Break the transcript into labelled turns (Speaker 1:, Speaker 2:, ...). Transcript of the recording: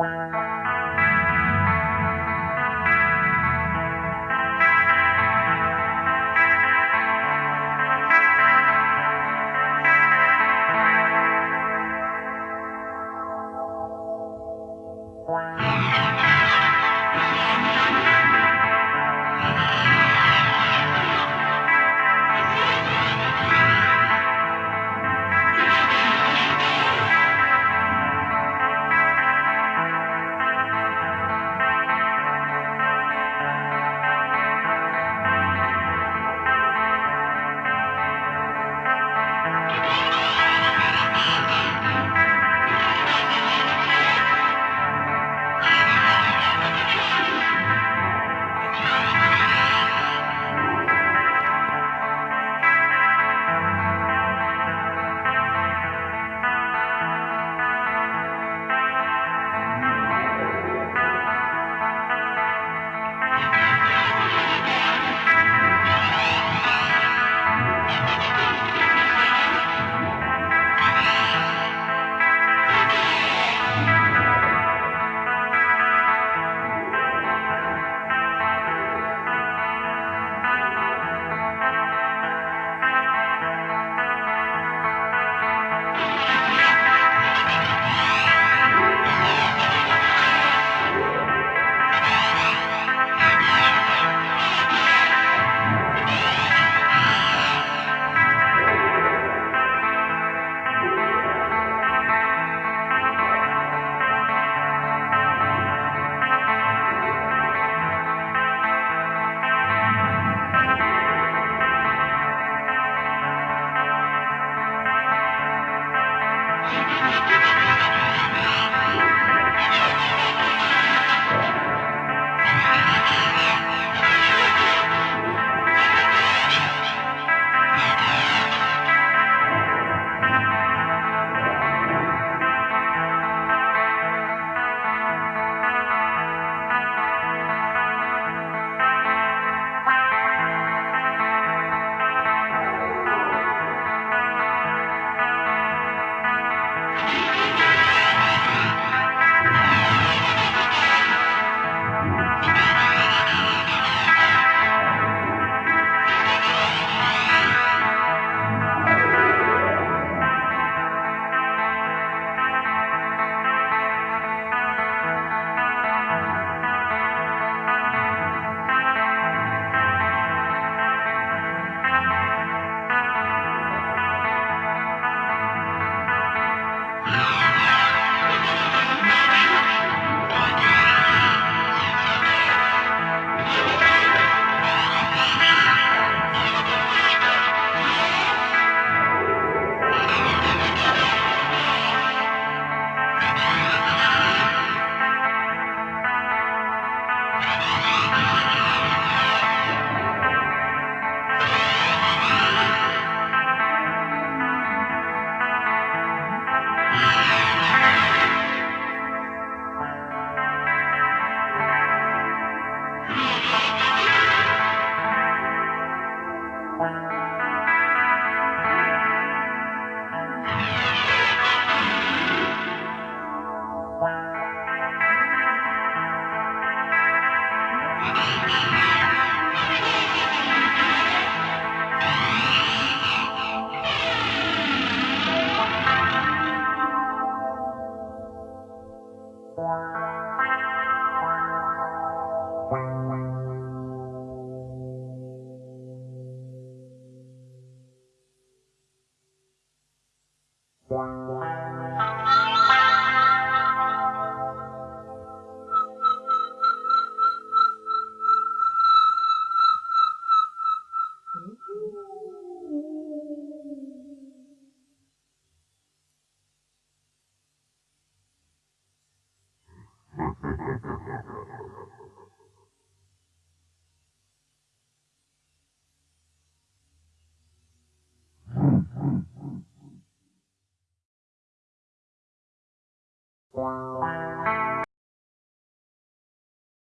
Speaker 1: Thank you. Bye.